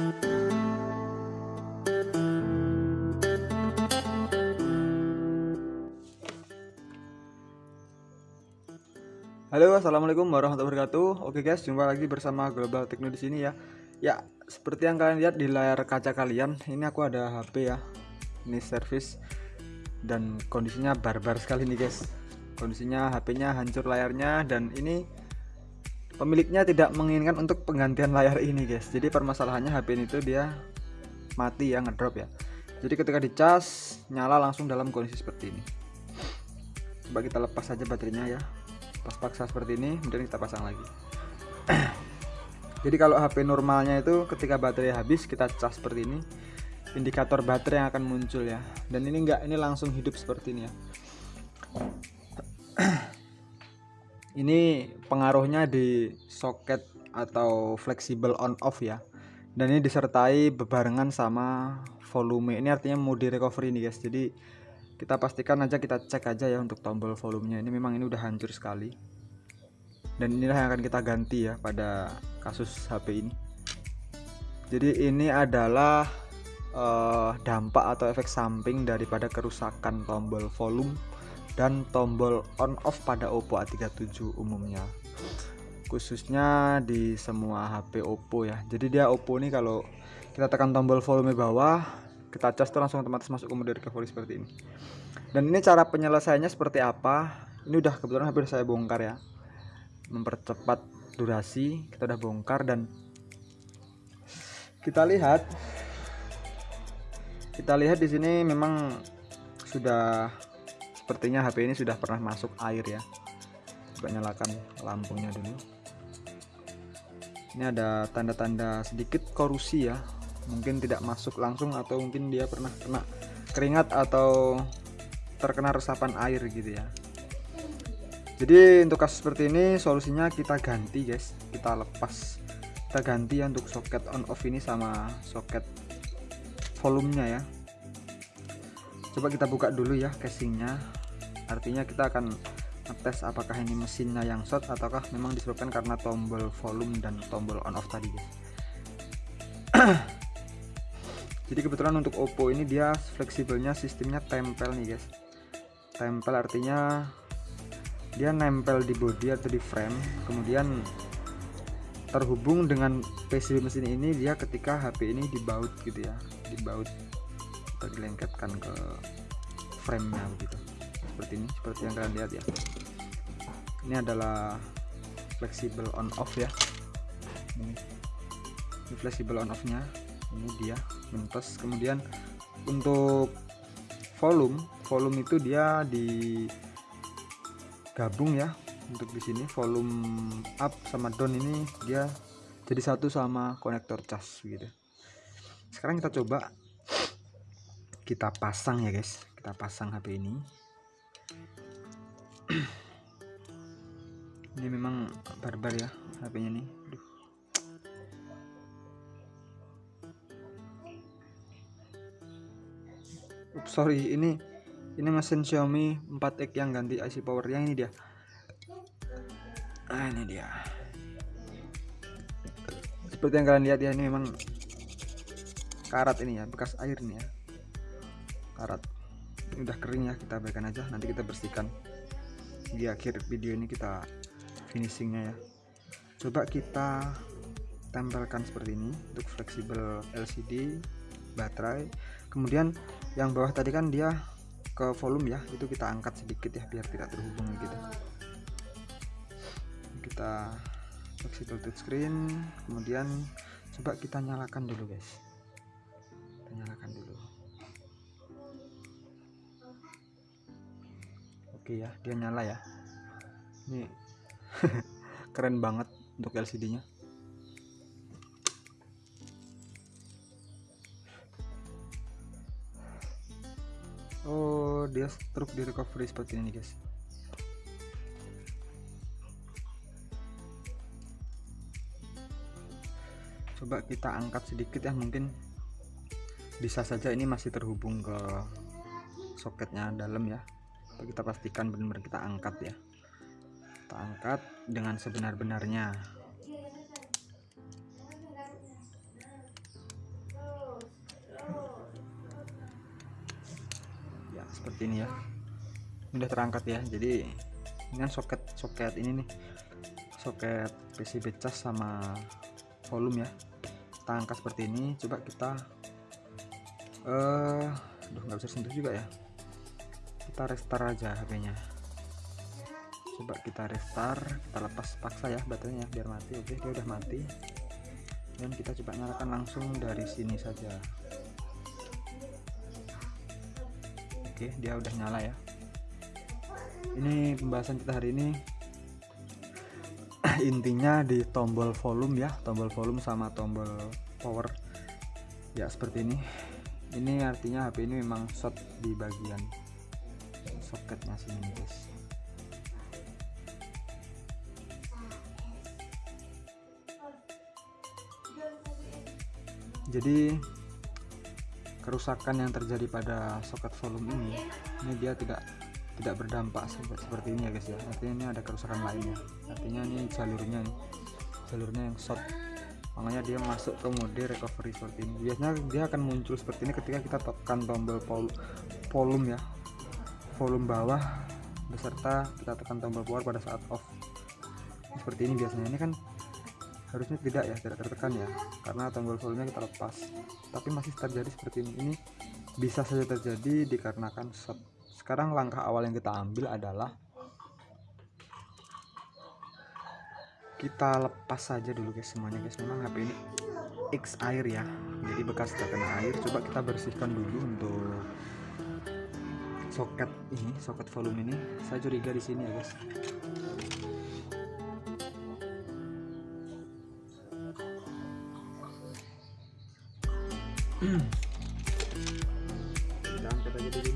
Halo, assalamualaikum warahmatullahi wabarakatuh. Oke guys, jumpa lagi bersama Global Techno di sini ya. Ya, seperti yang kalian lihat di layar kaca kalian, ini aku ada HP ya. Ini service dan kondisinya barbar sekali nih guys. Kondisinya HP-nya hancur layarnya dan ini pemiliknya tidak menginginkan untuk penggantian layar ini guys. Jadi permasalahannya HP ini tuh dia mati ya ngedrop ya. Jadi ketika dicas nyala langsung dalam kondisi seperti ini. Coba kita lepas saja baterainya ya pas paksa seperti ini kemudian kita pasang lagi jadi kalau HP normalnya itu ketika baterai habis kita cas seperti ini indikator baterai yang akan muncul ya dan ini enggak ini langsung hidup seperti ini ya ini pengaruhnya di soket atau fleksibel on off ya. Dan ini disertai bebarengan sama volume. Ini artinya mode recovery nih guys. Jadi kita pastikan aja kita cek aja ya untuk tombol volumenya. Ini memang ini udah hancur sekali. Dan inilah yang akan kita ganti ya pada kasus HP ini. Jadi ini adalah uh, dampak atau efek samping daripada kerusakan tombol volume dan tombol on off pada Oppo A37 umumnya. Khususnya di semua HP Oppo ya. Jadi dia Oppo ini kalau kita tekan tombol volume bawah kita cas langsung otomatis masuk ke mode recovery seperti ini. Dan ini cara penyelesaiannya seperti apa? Ini udah kebetulan hampir saya bongkar ya. Mempercepat durasi kita udah bongkar dan kita lihat kita lihat di sini memang sudah sepertinya HP ini sudah pernah masuk air ya. Coba nyalakan lampunya dulu. Ini ada tanda-tanda sedikit korusi ya. Mungkin tidak masuk langsung atau mungkin dia pernah kena keringat atau terkena resapan air gitu ya. Jadi untuk kasus seperti ini solusinya kita ganti guys. Kita lepas. Kita ganti ya untuk soket on off ini sama soket volumenya ya coba kita buka dulu ya casingnya. Artinya kita akan tes apakah ini mesinnya yang short ataukah memang disebabkan karena tombol volume dan tombol on off tadi guys. Jadi kebetulan untuk Oppo ini dia fleksibelnya sistemnya tempel nih guys. Tempel artinya dia nempel di body atau di frame. Kemudian terhubung dengan PCB mesin ini dia ketika HP ini dibaut gitu ya dibaut dilengketkan ke framenya begitu. Seperti ini seperti yang kalian lihat ya. Ini adalah fleksibel on off ya. Ini, ini fleksibel on off nya ini dia mentes kemudian untuk volume volume itu dia digabung ya untuk di sini. Volume up sama down ini dia jadi satu sama konektor cas gitu. Sekarang kita coba kita pasang ya guys. Kita pasang HP ini. Ini memang barbar ya HP nya nih. Aduh. Sorry. Ini ini mesin Xiaomi 4X yang ganti IC power yang ini dia. Ah ini dia. Seperti yang kalian lihat ya ini memang karat ini ya bekas air nih ya karat ini udah kering ya kita abaikan aja. Nanti kita bersihkan. Di akhir video ini kita finishingnya ya. Coba kita tempelkan seperti ini untuk fleksibel LCD baterai. Kemudian yang bawah tadi kan dia ke volume ya. Itu kita angkat sedikit ya biar tidak terhubung gitu. Kita fleksibel touchscreen kemudian coba kita nyalakan dulu guys. Kita nyalakan dulu oke ya dia nyala ya. Ini keren banget untuk LCD nya oh dia truk di recovery seperti ini guys. Coba kita angkat sedikit ya mungkin bisa saja ini masih terhubung ke soketnya dalam ya kita pastikan benar-benar kita angkat ya. Kita angkat dengan sebenar-benarnya. Ya seperti ini ya. Udah terangkat ya. Jadi ini kan soket soket ini nih soket PCB cas sama volume ya. Kita angkat seperti ini. Coba kita eh uh, aduh nggak bisa sentuh juga ya kita restart aja HP nya coba kita restart kita lepas paksa ya baterainya biar mati. Oke dia udah mati. Dan kita coba nyalakan langsung dari sini saja. Oke dia udah nyala ya. Ini pembahasan kita hari ini. Intinya di tombol volume ya tombol volume sama tombol power. Ya seperti ini. Ini artinya HP ini memang short di bagian soketnya sini guys. Jadi kerusakan yang terjadi pada soket volume ini ini dia tidak tidak berdampak seperti ini ya guys ya. Artinya ini ada kerusakan lainnya. Artinya ini jalurnya nih jalurnya yang short. Makanya dia masuk ke mode recovery seperti ini. Biasanya dia akan muncul seperti ini ketika kita tekan tombol volume ya volume bawah beserta kita tekan tombol power pada saat off. Seperti ini biasanya. Ini kan harusnya tidak ya tidak tertekan ya karena tombol volume kita lepas. Tapi masih terjadi seperti ini. Ini bisa saja terjadi dikarenakan sekarang langkah awal yang kita ambil adalah kita lepas saja dulu guys semuanya guys. Memang HP ini X air ya. Jadi bekas terkena air. Coba kita bersihkan dulu untuk soket ini soket volume ini. Saya curiga di sini ya guys. Kita angkat aja dulu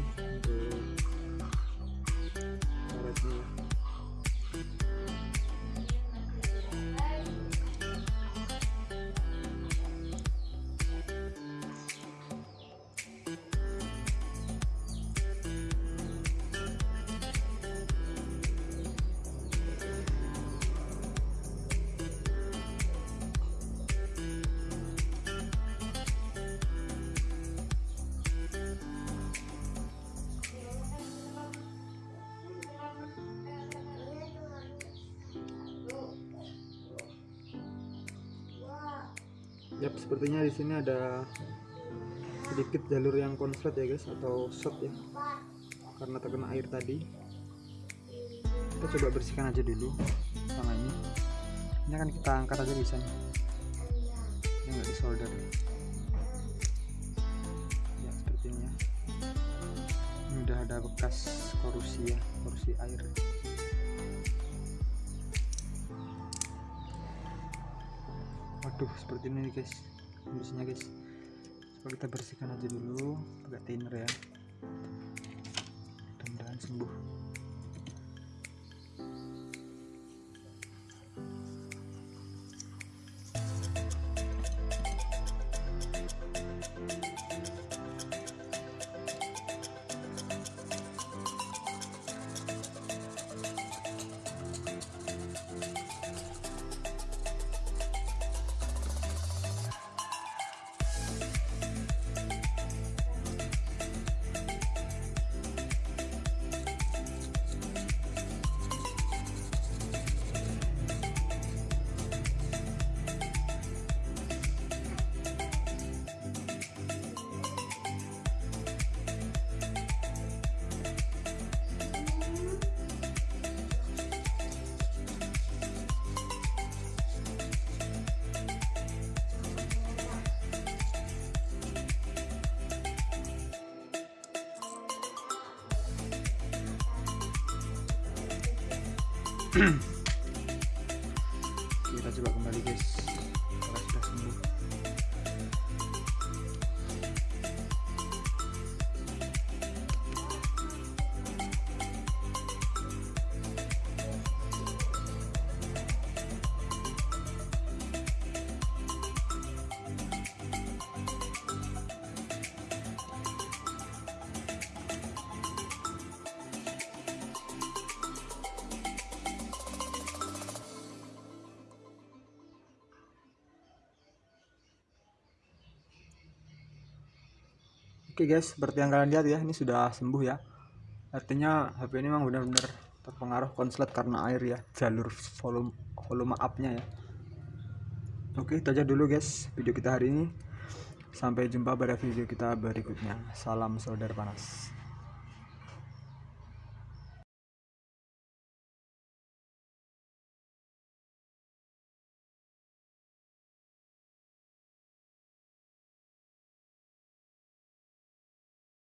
Yap, sepertinya di sini ada sedikit jalur yang konslet ya guys atau short ya. Karena terkena air tadi. Kita coba bersihkan aja dulu sama ini. Ini akan kita angkat aja bisa nih. Ini enggak disolder. Ya, seperti ini ya. Ini udah ada bekas korusi ya, korusi air. Waduh seperti ini guys. Kondisinya guys. Coba kita bersihkan aja dulu. Pakai thinner ya. Mudah-mudahan sembuh kita coba kembali guys Oke guys, seperti yang kalian lihat ya, ini sudah sembuh ya. artinya HP ini memang benar-benar terpengaruh konslet karena air ya jalur volume volume upnya ya. Oke itu aja dulu guys video kita hari ini. Sampai jumpa pada video kita berikutnya. Salam saudara panas